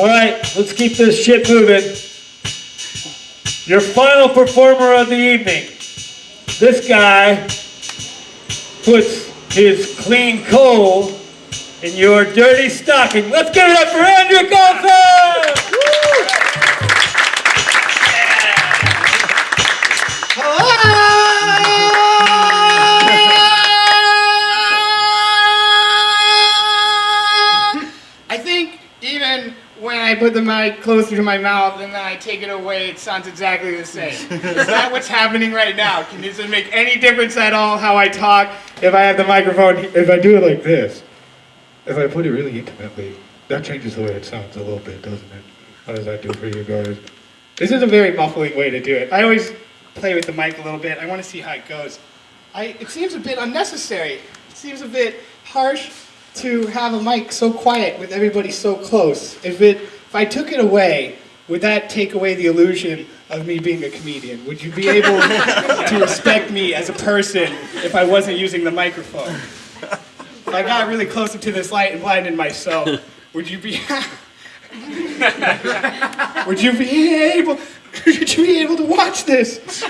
All right, let's keep this shit moving. Your final performer of the evening. This guy puts his clean coal in your dirty stocking. Let's give it up for Andrew Goldfeld! I put the mic closer to my mouth and then I take it away, it sounds exactly the same. Is that what's happening right now? Can does it make any difference at all how I talk if I have the microphone? If I do it like this, if I put it really intimately, that changes the way it sounds a little bit, doesn't it? How does that do for you guys? This is a very muffling way to do it. I always play with the mic a little bit. I want to see how it goes. I, it seems a bit unnecessary. It seems a bit harsh to have a mic so quiet with everybody so close. If it, if I took it away, would that take away the illusion of me being a comedian? Would you be able to respect me as a person if I wasn't using the microphone? If I got really close up to this light and blinded myself, would you be would you be able would you be able to watch this?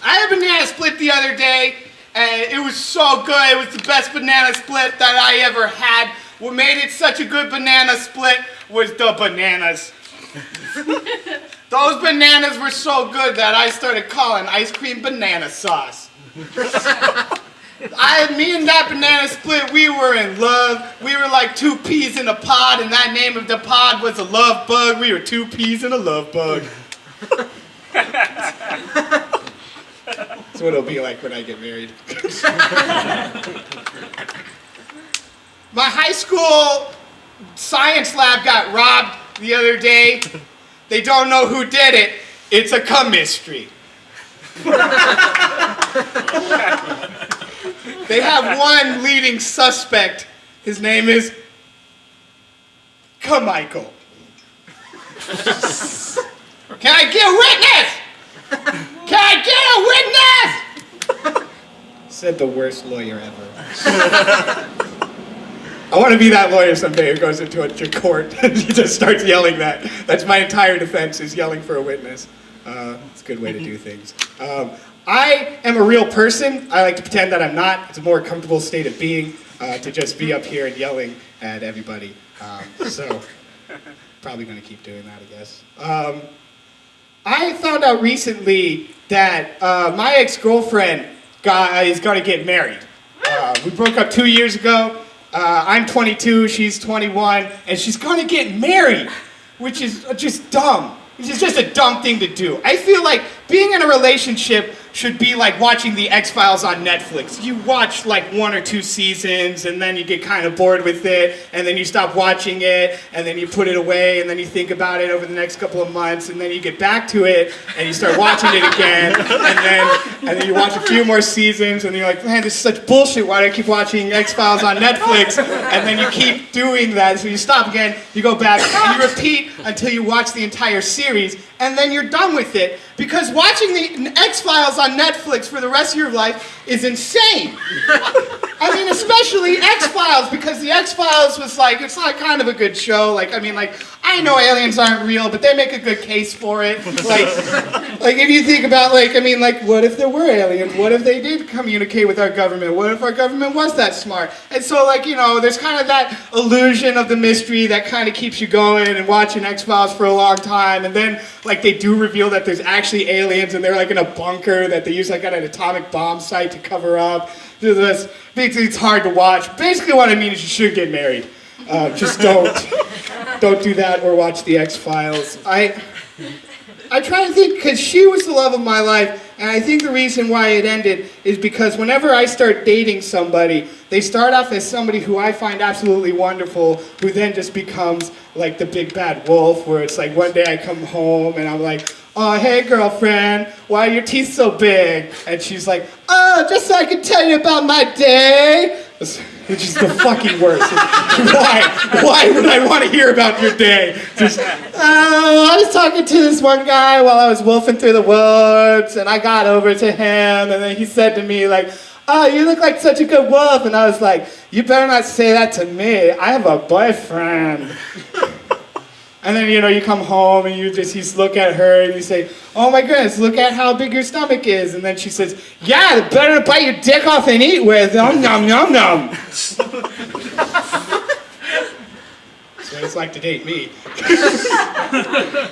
I had a banana split the other day, and it was so good. It was the best banana split that I ever had. What made it such a good banana split was the bananas. Those bananas were so good that I started calling ice cream banana sauce. I, me and that banana split, we were in love. We were like two peas in a pod, and that name of the pod was a love bug. We were two peas in a love bug. That's what it'll be like when I get married. My high school science lab got robbed the other day. They don't know who did it. It's a chemistry. they have one leading suspect. His name is Michael. Can I get a witness? Can I get a witness? Said the worst lawyer ever. I want to be that lawyer someday who goes into a to court and just starts yelling that. That's my entire defense is yelling for a witness. Uh, it's a good way to do things. Um, I am a real person. I like to pretend that I'm not. It's a more comfortable state of being uh, to just be up here and yelling at everybody. Um, so, probably going to keep doing that, I guess. Um, I found out recently that uh, my ex-girlfriend got, is going to get married. Uh, we broke up two years ago. Uh, I'm 22, she's 21, and she's going to get married, which is just dumb. It's just a dumb thing to do. I feel like being in a relationship should be like watching the X-Files on Netflix. You watch like one or two seasons and then you get kind of bored with it and then you stop watching it and then you put it away and then you think about it over the next couple of months and then you get back to it and you start watching it again and then and then you watch a few more seasons and you're like, man, this is such bullshit. Why do I keep watching X-Files on Netflix? And then you keep doing that. So you stop again, you go back, and you repeat until you watch the entire series and then you're done with it because watching the X-Files on Netflix for the rest of your life is insane. I mean, especially X-Files because the X-Files was like, it's like kind of a good show. Like, I mean, like, I know aliens aren't real, but they make a good case for it. Like, like if you think about, like, I mean, like, what if there were aliens? What if they did communicate with our government? What if our government was that smart? And so, like, you know, there's kind of that illusion of the mystery that kind of keeps you going and watching X-Files for a long time. And then, like, they do reveal that there's actually aliens and they're, like, in a bunker that they use, like, at an atomic bomb site to cover up. This, it's hard to watch. Basically what I mean is you should get married. Uh, just don't, don't do that or watch the X-Files. I, I try to think, because she was the love of my life, and I think the reason why it ended is because whenever I start dating somebody, they start off as somebody who I find absolutely wonderful, who then just becomes like the big bad wolf, where it's like one day I come home and I'm like, oh, hey girlfriend, why are your teeth so big? And she's like, oh, just so I can tell you about my day. Which is the fucking worst. why? Why would I want to hear about your day? Just, oh, I was talking to this one guy while I was wolfing through the woods, and I got over to him, and then he said to me, like, oh, you look like such a good wolf. And I was like, you better not say that to me. I have a boyfriend. And then, you know, you come home and you just, you look at her and you say, oh my goodness, look at how big your stomach is. And then she says, yeah, better to bite your dick off and eat with. Nom, nom, nom, nom. so it's like to date me.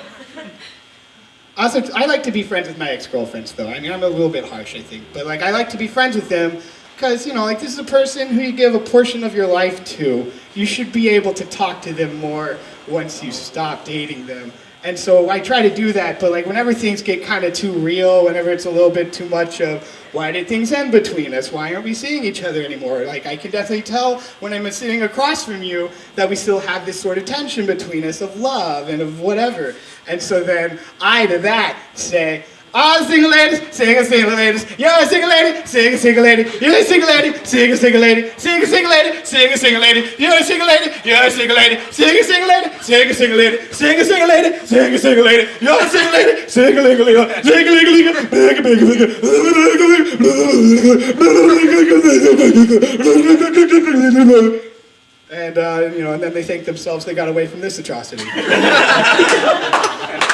Also, I like to be friends with my ex-girlfriends, though. I mean, I'm a little bit harsh, I think, but like, I like to be friends with them because you know, like, this is a person who you give a portion of your life to. You should be able to talk to them more once you stop dating them. And so I try to do that, but like, whenever things get kind of too real, whenever it's a little bit too much of, why did things end between us? Why aren't we seeing each other anymore? Like, I can definitely tell when I'm sitting across from you that we still have this sort of tension between us of love and of whatever. And so then I to that say, all single ladies, single single ladies, you're a single lady, single single lady, you're a single lady, single single lady, single single lady, single single lady, you're a single lady, you're a single lady, single single lady, single single lady, single single lady, single single lady, you're a single lady, single single lady, single single lady. And uh, you know, and then they thank themselves they got away from this atrocity.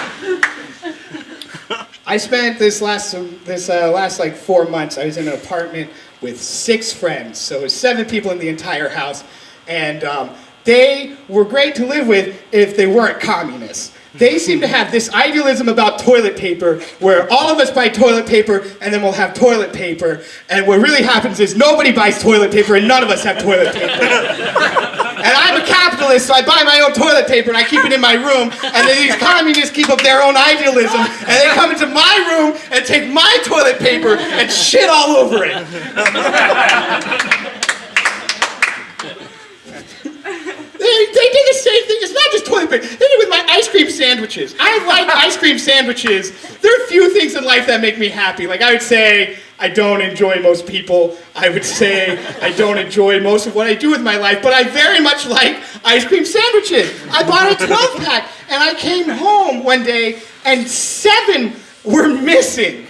I spent this last this uh, last like four months. I was in an apartment with six friends, so seven people in the entire house, and um, they were great to live with if they weren't communists. They seem to have this idealism about toilet paper where all of us buy toilet paper and then we'll have toilet paper. And what really happens is nobody buys toilet paper and none of us have toilet paper. and I'm a capitalist, so I buy my own toilet paper and I keep it in my room. And then these communists keep up their own idealism and they come into my room and take my toilet paper and shit all over it. They, they did the same thing. It's not just toilet paper. They did it with my ice cream sandwiches. I like ice cream sandwiches. There are a few things in life that make me happy. Like I would say, I don't enjoy most people. I would say I don't enjoy most of what I do with my life, but I very much like ice cream sandwiches. I bought a 12 pack and I came home one day and seven were missing.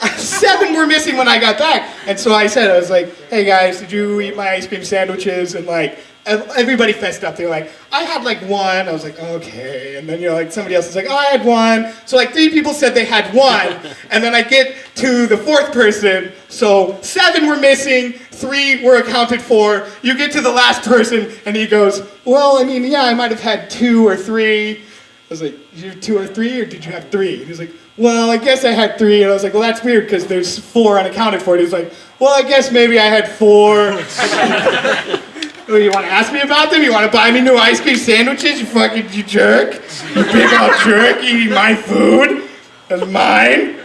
Seven were missing when I got back. And so I said, I was like, hey guys, did you eat my ice cream sandwiches? And like, everybody fessed up. They were like, I had like one. I was like, okay. And then you know, like somebody else was like, oh, I had one. So like three people said they had one. and then I get to the fourth person. So seven were missing, three were accounted for. You get to the last person, and he goes, well, I mean, yeah, I might have had two or three. I was like, you two or three, or did you have three? And he was like, well, I guess I had three. And I was like, well, that's weird because there's four unaccounted for. And he was like, well, I guess maybe I had four. oh, you want to ask me about them? You want to buy me new ice cream sandwiches? You fucking, you jerk. You big old jerk eating my food. That's mine.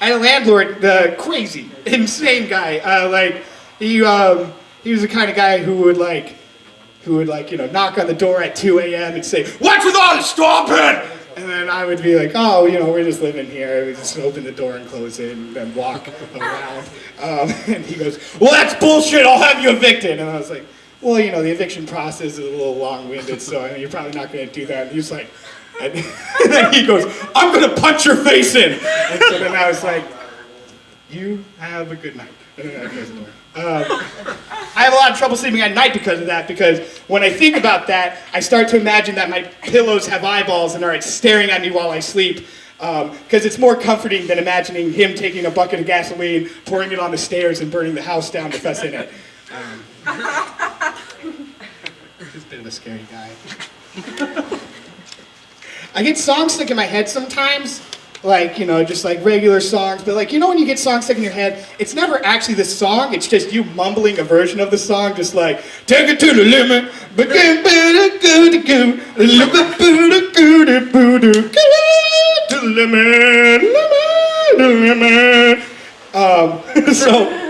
I had a landlord, the crazy, insane guy. Uh, like, he, um, he was the kind of guy who would like, who would like, you know, knock on the door at 2 a.m. and say, what's with all the stomping? And then I would be like, oh, you know, we're just living here. We just open the door and close it and then walk around. Um, and he goes, well, that's bullshit. I'll have you evicted. And I was like, well, you know, the eviction process is a little long-winded, so I mean, you're probably not going to do that. And he was like, and, and then he goes, I'm going to punch your face in. And so then I was like, you have a good night. And then I closed the door. Um, I have a lot of trouble sleeping at night because of that, because when I think about that, I start to imagine that my pillows have eyeballs and are staring at me while I sleep. Because um, it's more comforting than imagining him taking a bucket of gasoline, pouring it on the stairs, and burning the house down with us in it. Um, he's a bit of a scary guy. I get songs stuck in my head sometimes, like, you know, just like regular songs, but like, you know when you get songs stuck in your head, it's never actually the song, it's just you mumbling a version of the song, just like, take it to the limit, to the limit, limit, limit. Um, so,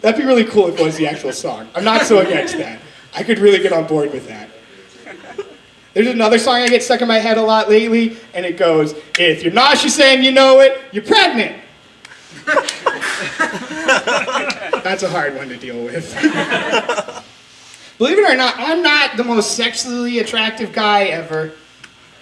That'd be really cool if it was the actual song. I'm not so against that. I could really get on board with that. There's another song I get stuck in my head a lot lately, and it goes, If you're nauseous and you know it, you're pregnant. That's a hard one to deal with. Believe it or not, I'm not the most sexually attractive guy ever,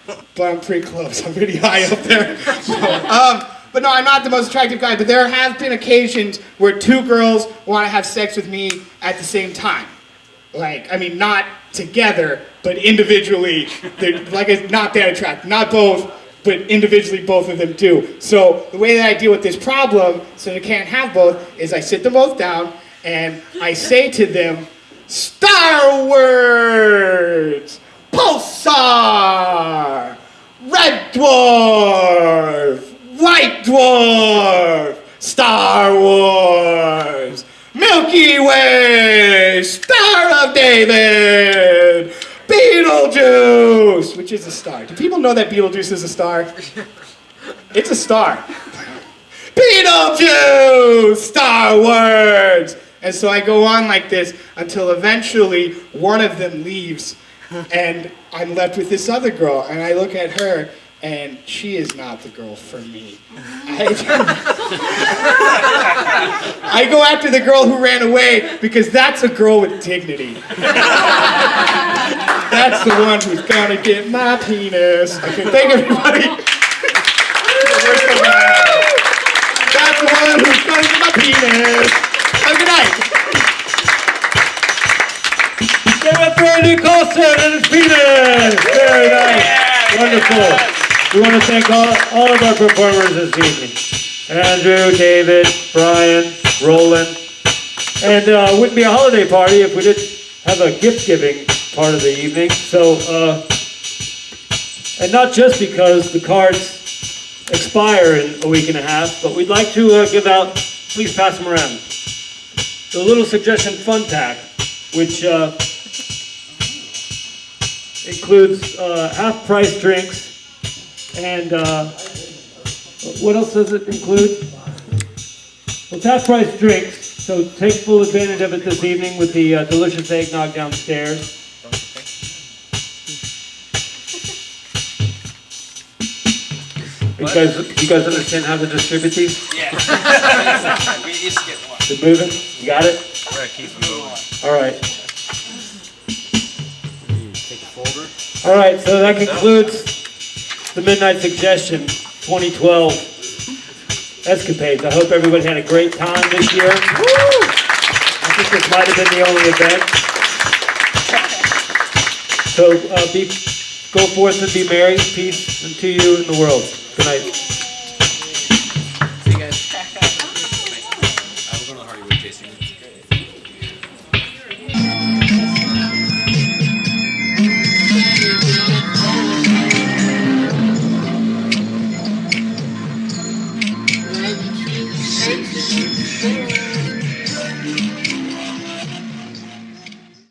but I'm pretty close. I'm pretty high up there. um, but no, I'm not the most attractive guy, but there have been occasions where two girls want to have sex with me at the same time. Like, I mean, not together, but individually. They're like, it's not that attractive. Not both, but individually, both of them do. So the way that I deal with this problem, so they can't have both, is I sit them both down and I say to them, Star Words, Pulsar, Red Dwarf, White Dwarf, Star Wars, Milky Way, Star of David, Beetlejuice, which is a star. Do people know that Beetlejuice is a star? It's a star. Beetlejuice, Star Wars. And so I go on like this until eventually one of them leaves and I'm left with this other girl and I look at her and she is not the girl for me. I, I go after the girl who ran away because that's a girl with dignity. That's the one who's gonna get my penis. Okay, thank everybody. That's the one who's gonna get my penis. Have a good night. Give for Andy Colson and his penis! Very nice. Wonderful. We want to thank all, all of our performers this evening. Andrew, David, Brian, Roland. And uh, it wouldn't be a holiday party if we didn't have a gift giving part of the evening. So, uh, and not just because the cards expire in a week and a half, but we'd like to uh, give out, please pass them around, the Little Suggestion Fun Pack, which uh, includes uh, half-price drinks and uh, what else does it include? Well, it's half-price drinks, so take full advantage of it this evening with the uh, delicious eggnog downstairs. You guys, you guys understand how to distribute these? Yeah. we each get one. They're moving? You got it? Right, keep moving. All right. All right, so that concludes the Midnight Suggestion 2012 escapades. I hope everybody had a great time this year. I think this might have been the only event. So uh, be, go forth and be merry, peace unto you and the world. Good night.